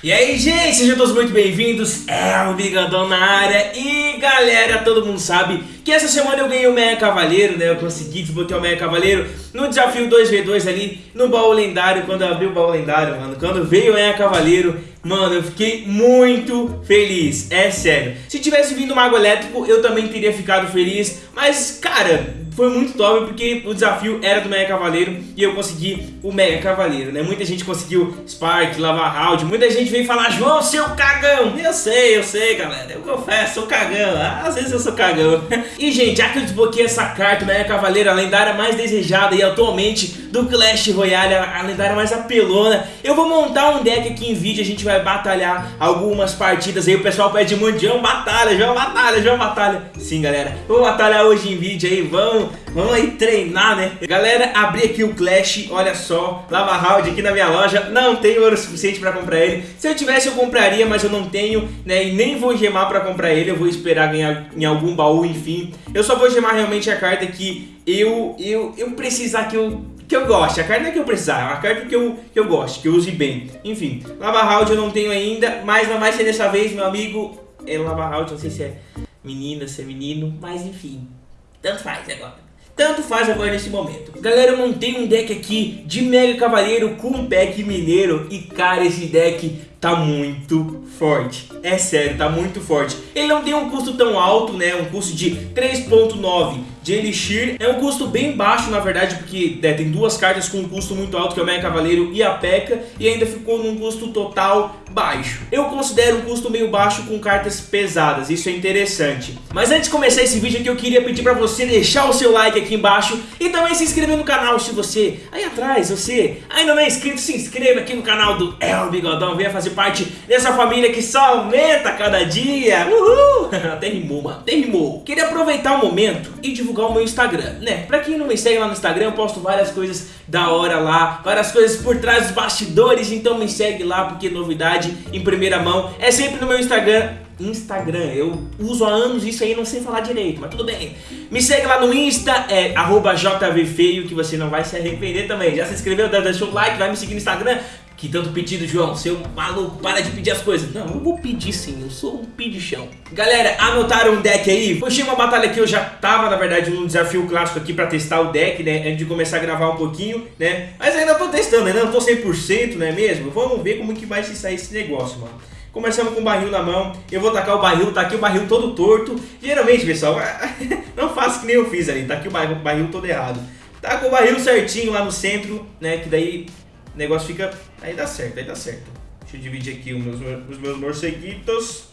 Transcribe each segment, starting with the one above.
E aí, gente, sejam todos muito bem-vindos, é o Bigodão na área. E galera, todo mundo sabe que essa semana eu ganhei o Mega Cavaleiro, né? Eu consegui desbloquear o Mega Cavaleiro no desafio 2v2 ali no baú lendário. Quando eu abri o baú lendário, mano, quando veio o Mega Cavaleiro Mano, eu fiquei muito feliz, é sério. Se tivesse vindo o Mago Elétrico, eu também teria ficado feliz. Mas, cara, foi muito top porque o desafio era do Mega Cavaleiro e eu consegui o Mega Cavaleiro, né? Muita gente conseguiu Spark, Lava Round, muita gente veio falar, João, seu cagão! Eu sei, eu sei, galera, eu confesso, sou cagão, às vezes eu sou cagão. e, gente, já que eu desbloqueei essa carta, Mega Cavaleiro, a lendária mais desejada e atualmente do Clash Royale, a lendária mais apelona, eu vou montar um deck aqui em vídeo, a gente vai batalhar algumas partidas aí, o pessoal pede muito, João, batalha, João, batalha, João, batalha. Sim, galera, vou batalhar hoje em vídeo aí, vamos vamos, aí treinar, né? Galera, abri aqui o Clash, olha só, Lava Round aqui na minha loja, não tenho ouro suficiente pra comprar ele. Se eu tivesse eu compraria, mas eu não tenho, né? E nem vou gemar pra comprar ele, eu vou esperar ganhar em algum baú, enfim. Eu só vou gemar realmente a carta que eu, eu, eu precisar que eu que eu goste. A carta é que eu precisar, é uma carta que eu, que eu goste, que eu use bem. Enfim, Lava Round eu não tenho ainda, mas não vai ser dessa vez, meu amigo. É Lava Round, não sei se é menina, se é menino, mas enfim. Tanto faz agora. Tanto faz agora nesse momento. Galera, eu montei um deck aqui de Mega Cavaleiro com pack mineiro. E cara, esse deck tá muito forte. É sério, tá muito forte. Ele não tem um custo tão alto, né? Um custo de 3.9 de Elixir. É um custo bem baixo, na verdade, porque né, tem duas cartas com um custo muito alto, que é o Mega Cavaleiro e a P.E.K.K.A. E ainda ficou num custo total baixo. Eu considero um custo meio baixo com cartas pesadas, isso é interessante. Mas antes de começar esse vídeo aqui, eu queria pedir pra você deixar o seu like aqui embaixo e também se inscrever no canal se você, aí atrás, você ainda não é inscrito, se inscreva aqui no canal do El Bigodão, venha fazer parte dessa família que só aumenta cada dia. Uhul! até rimou, mano, até rimou. Queria aproveitar o momento e divulgar o meu Instagram, né? Pra quem não me segue lá no Instagram, eu posto várias coisas da hora lá, várias coisas por trás dos bastidores, então me segue lá porque novidade em primeira mão é sempre no meu Instagram Instagram, eu uso há anos isso aí, não sei falar direito, mas tudo bem. Me segue lá no Insta, é jvfeio, que você não vai se arrepender também. Já se inscreveu, deixou o like, vai me seguir no Instagram, que tanto pedido, João, seu maluco, para de pedir as coisas. Não, eu vou pedir sim, eu sou um pedichão. Galera, anotaram um deck aí? Puxei uma batalha que eu já tava, na verdade, num desafio clássico aqui pra testar o deck, né? Antes de começar a gravar um pouquinho, né? Mas ainda tô testando, ainda não tô 100%, não é mesmo? Vamos ver como que vai se sair esse negócio, mano. Começamos com o barril na mão, eu vou tacar o barril, tá aqui o barril todo torto. Geralmente, pessoal, não faço que nem eu fiz ali, tá aqui o barril, o barril todo errado. Tá com o barril certinho lá no centro, né? Que daí o negócio fica... Aí dá certo, aí dá certo. Deixa eu dividir aqui os meus, os meus morceguitos.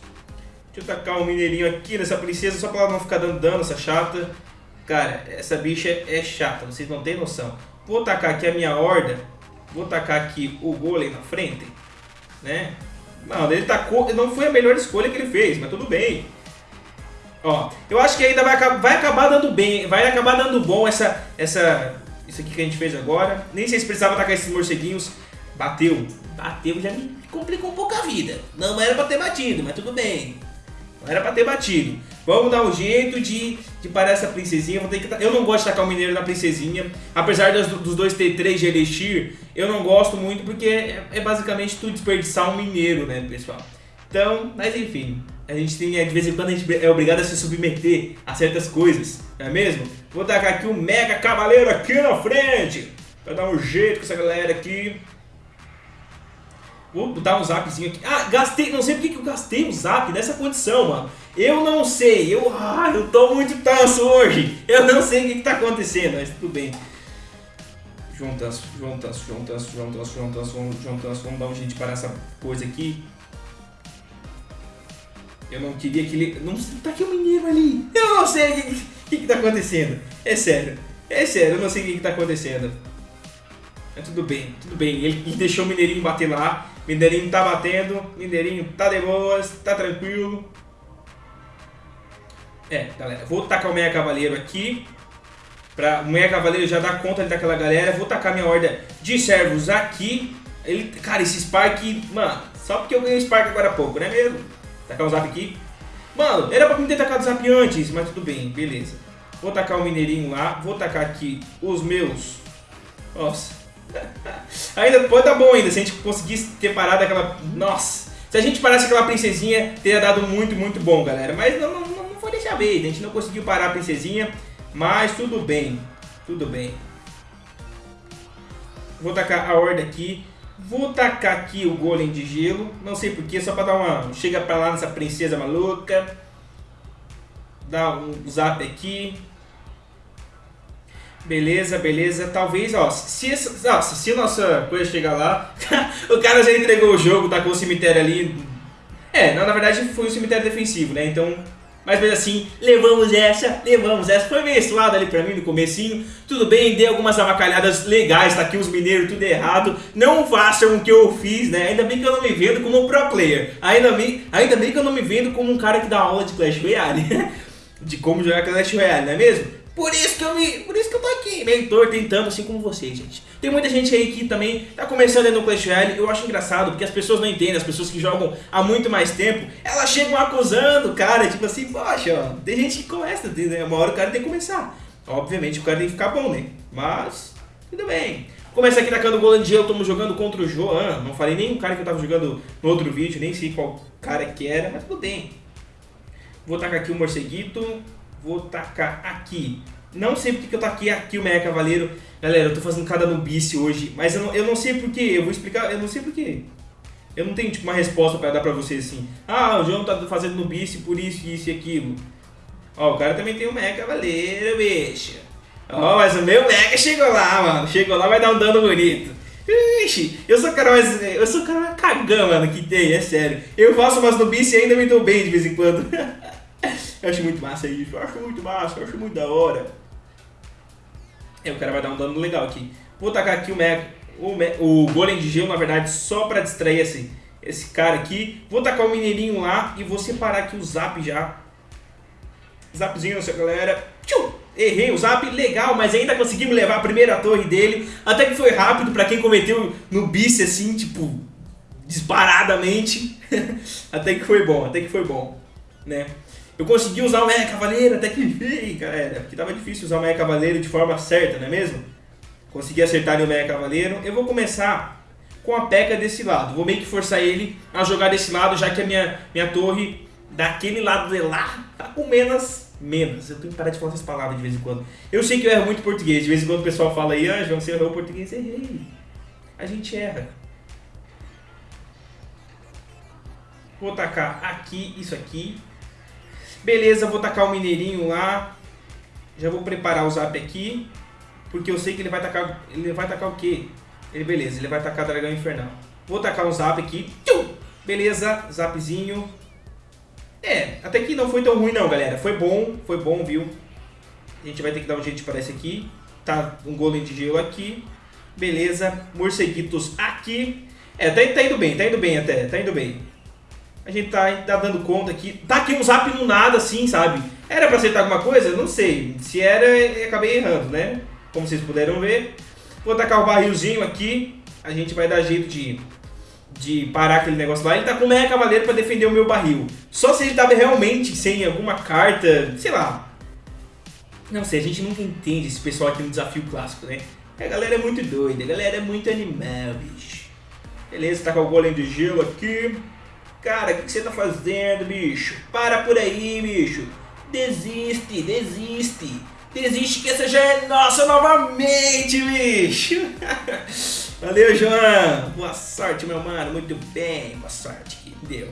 Deixa eu tacar um mineirinho aqui nessa princesa, só pra ela não ficar dando dano, essa chata. Cara, essa bicha é chata, vocês não têm noção. Vou tacar aqui a minha horda. Vou tacar aqui o golem na frente. Né? Não, ele tacou... Não foi a melhor escolha que ele fez, mas tudo bem. Ó, eu acho que ainda vai, vai acabar dando bem, vai acabar dando bom essa, essa, isso aqui que a gente fez agora. Nem sei se precisava atacar esses morceguinhos. Bateu. Bateu, já me complicou um pouco a vida. Não era pra ter batido, mas tudo bem. Não era pra ter batido. Vamos dar um jeito de, de parar essa princesinha. Vou ter que, eu não gosto de tacar o mineiro na princesinha. Apesar dos, dos dois ter 3 de Elixir, eu não gosto muito porque é, é basicamente tu desperdiçar um mineiro, né, pessoal? Então, mas enfim, a gente tem, de vez em quando a gente é obrigado a se submeter a certas coisas, não é mesmo? Vou tacar aqui um Mega Cavaleiro aqui na frente, pra dar um jeito com essa galera aqui. Vou botar um zapzinho aqui. Ah, gastei, não sei porque que eu gastei um zap nessa condição, mano. Eu não sei, eu, ah, eu tô muito tanso hoje. Eu não sei o que, que tá acontecendo, mas tudo bem. Juntas, juntas, juntas, juntas, juntas, juntas, vamos dar um jeito para essa coisa aqui. Eu não queria que ele... Não, tá aqui o um menino ali. Eu não sei o que, que, que tá acontecendo. É sério. É sério, eu não sei o que, que tá acontecendo. Mas tudo bem, tudo bem. Ele, ele deixou o Mineirinho bater lá. Mineirinho tá batendo. Mineirinho tá de boas, tá tranquilo. É, galera, vou tacar o Meia Cavaleiro aqui. Pra, o Meia Cavaleiro já dá conta daquela galera. Vou tacar minha horda de servos aqui. Ele, cara, esse Spark, mano, só porque eu ganhei Spark agora há pouco, não é mesmo? Tacar o Zap aqui. Mano, era pra mim ter tacado o Zap antes, mas tudo bem, beleza. Vou tacar o Mineirinho lá. Vou tacar aqui os meus... Nossa, ainda pode dar bom ainda, se a gente conseguisse ter parado aquela... Nossa! Se a gente parasse aquela princesinha, teria dado muito, muito bom, galera. Mas não, não, não foi dessa a gente não conseguiu parar a princesinha. Mas tudo bem, tudo bem. Vou tacar a horda aqui. Vou tacar aqui o golem de gelo. Não sei porquê, só pra dar uma... Chega pra lá nessa princesa maluca. Dá um zap aqui. Beleza, beleza. Talvez, ó, se, essa, se a nossa coisa chegar lá, o cara já entregou o jogo, tá com o cemitério ali. É, não, na verdade foi um cemitério defensivo, né? Então, mas mesmo assim, levamos essa, levamos essa. Foi meio lado ali pra mim no comecinho. Tudo bem, dei algumas avacalhadas legais, tá aqui os mineiros tudo errado. Não façam o que eu fiz, né? Ainda bem que eu não me vendo como pro player. Ainda bem, ainda bem que eu não me vendo como um cara que dá aula de Clash Royale. de como jogar Clash Royale, não é mesmo? Por isso que eu me, por isso que eu tô aqui, mentor, tentando, assim como vocês, gente. Tem muita gente aí que também tá começando no Clash Royale, eu acho engraçado, porque as pessoas não entendem, as pessoas que jogam há muito mais tempo, elas chegam acusando o cara, tipo assim, poxa, ó, tem gente que começa, né? uma hora o cara tem que começar. Obviamente o cara tem que ficar bom, né? Mas, tudo bem. Começa aqui tacando o Golden Gel, estamos jogando contra o Joan, não falei nem o cara que eu tava jogando no outro vídeo, nem sei qual cara que era, mas tudo bem. Vou tacar aqui o morceguito, vou tacar aqui. Não sei porque que eu taquei aqui o Meia Cavaleiro. Galera, eu tô fazendo cada nubice hoje, mas eu não, eu não sei porquê. Eu vou explicar, eu não sei porquê. Eu não tenho tipo uma resposta pra dar pra vocês assim. Ah, o João tá fazendo nubice por isso, isso e aquilo. Ó, o cara também tem o Meia Cavaleiro, bicho. Ó, mas o meu Mega chegou lá, mano. Chegou lá, vai dar um dano bonito. Ixi, eu sou o cara mais. Eu sou o cara mais cagão, mano, que tem, é sério. Eu faço umas nubice e ainda me dou bem de vez em quando. eu acho muito massa isso, eu acho muito massa, eu acho muito da hora. É, o cara vai dar um dano legal aqui. Vou tacar aqui o, Mega, o, Me, o Golem de Gelo, na verdade, só pra distrair esse, esse cara aqui. Vou tacar o Mineirinho lá e vou separar aqui o Zap já. Zapzinho nessa galera. Tchum! Errei o Zap, legal, mas ainda conseguimos levar a primeira torre dele. Até que foi rápido pra quem cometeu no bice assim, tipo, disparadamente. até que foi bom, até que foi bom, né? Eu consegui usar o Meia Cavaleiro, até que enfim, galera, porque tava difícil usar o Meia Cavaleiro de forma certa, não é mesmo? Consegui acertar o Meia Cavaleiro. Eu vou começar com a P.E.K.K.A desse lado. Vou meio que forçar ele a jogar desse lado, já que a minha, minha torre daquele lado de lá tá com menos... Menos. Eu tenho que parar de falar essas palavras de vez em quando. Eu sei que eu erro muito português. De vez em quando o pessoal fala aí, ah, João, você errou português. Errei. A gente erra. Vou tacar aqui, isso aqui. Beleza, vou tacar o mineirinho lá. Já vou preparar o zap aqui. Porque eu sei que ele vai tacar. Ele vai tacar o quê? Ele, beleza, ele vai tacar dragão infernal. Vou tacar um zap aqui. Beleza, zapzinho. É, até que não foi tão ruim não, galera. Foi bom, foi bom, viu? A gente vai ter que dar um jeito para esse aqui. Tá um golem de gelo aqui. Beleza, morceguitos aqui. É, tá, tá indo bem, tá indo bem até, tá indo bem. A gente tá, tá dando conta aqui. Tá aqui um zap no nada, assim, sabe? Era pra acertar alguma coisa? Não sei. Se era, acabei errando, né? Como vocês puderam ver. Vou tacar o barrilzinho aqui. A gente vai dar jeito de, de parar aquele negócio lá. Ele tá com o Meia Cavaleiro pra defender o meu barril. Só se ele tava realmente sem alguma carta, sei lá. Não sei, a gente nunca entende esse pessoal aqui no desafio clássico, né? A galera é muito doida, a galera é muito animal, bicho. Beleza, tá com o golem de gelo aqui. Cara, o que, que você tá fazendo, bicho? Para por aí, bicho. Desiste, desiste. Desiste que essa já é nossa novamente, bicho. Valeu, João. Boa sorte, meu mano. Muito bem. Boa sorte. Que deu.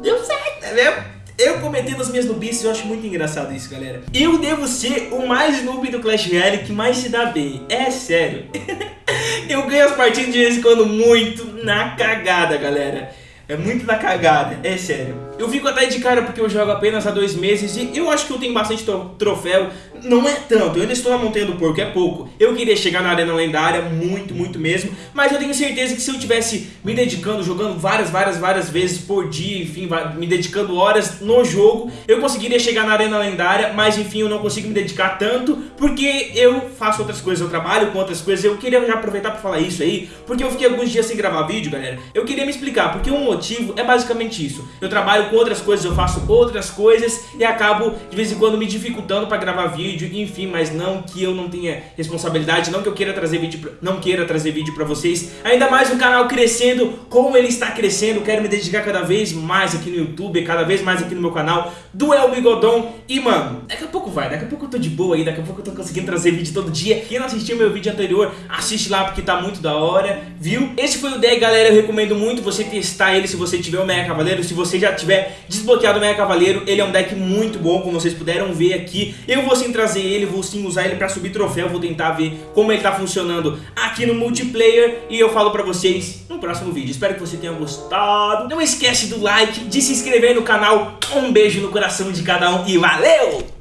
Deu certo, tá vendo? Eu cometendo as minhas nubices, eu acho muito engraçado isso, galera. Eu devo ser o mais noob do Clash Royale que mais se dá bem. É sério. eu ganho as partidas de vez em quando muito na cagada, galera. É muito da cagada, é sério. Eu fico até de cara porque eu jogo apenas há dois meses e eu acho que eu tenho bastante troféu. Não é tanto, eu ainda estou na Montanha do Porco, é pouco. Eu queria chegar na Arena Lendária, muito, muito mesmo. Mas eu tenho certeza que se eu tivesse me dedicando, jogando várias, várias, várias vezes por dia, enfim, me dedicando horas no jogo, eu conseguiria chegar na Arena Lendária. Mas enfim, eu não consigo me dedicar tanto porque eu faço outras coisas, eu trabalho com outras coisas. Eu queria já aproveitar para falar isso aí, porque eu fiquei alguns dias sem gravar vídeo, galera. Eu queria me explicar, porque um motivo é basicamente isso. Eu trabalho com outras coisas, eu faço outras coisas e acabo de vez em quando me dificultando para gravar vídeo vídeo, enfim, mas não que eu não tenha responsabilidade, não que eu queira trazer vídeo, pra, não queira trazer vídeo pra vocês. Ainda mais o canal crescendo, como ele está crescendo, quero me dedicar cada vez mais aqui no YouTube, cada vez mais aqui no meu canal, do El Bigodon. E, mano, daqui a pouco vai, daqui a pouco eu tô de boa aí, daqui a pouco eu tô conseguindo trazer vídeo todo dia. Quem não assistiu meu vídeo anterior, assiste lá porque tá muito da hora, viu? Esse foi o deck, galera, eu recomendo muito você testar ele se você tiver o Mega Cavaleiro, se você já tiver desbloqueado o Mega Cavaleiro, ele é um deck muito bom, como vocês puderam ver aqui. Eu vou sim trazer ele, vou sim usar ele pra subir troféu, vou tentar ver como ele tá funcionando aqui no multiplayer e eu falo pra vocês no próximo vídeo. Espero que você tenha gostado. Não esquece do like, de se inscrever no canal. Um beijo no coração de cada um e valeu!